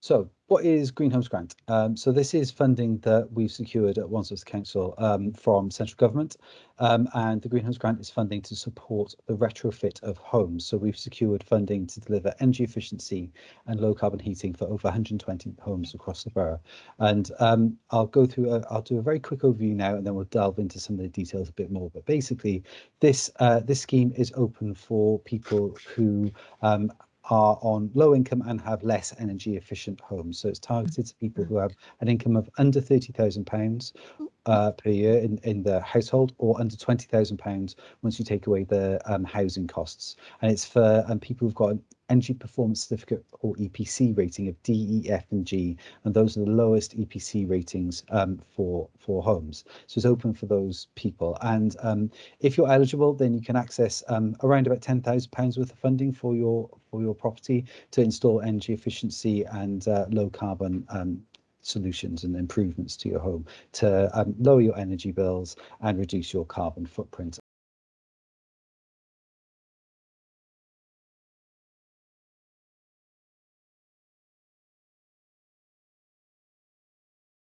So what is Green Homes Grant? Um, so this is funding that we've secured at Wandsworth Council um, from central government um, and the Green Homes Grant is funding to support the retrofit of homes. So we've secured funding to deliver energy efficiency and low carbon heating for over 120 homes across the borough. And um, I'll go through, i will do a very quick overview now and then we'll delve into some of the details a bit more. But basically this, uh, this scheme is open for people who um, are on low income and have less energy efficient homes. So it's targeted to people mm. who have an income of under £30,000 uh, per year in, in the household or under £20,000 once you take away the um, housing costs. And it's for um, people who've got an Energy Performance Certificate or EPC rating of D, E, F and G, and those are the lowest EPC ratings um, for, for homes. So it's open for those people. And um, if you're eligible, then you can access um, around about £10,000 worth of funding for your for your property to install energy efficiency and uh, low carbon um, solutions and improvements to your home to um, lower your energy bills and reduce your carbon footprint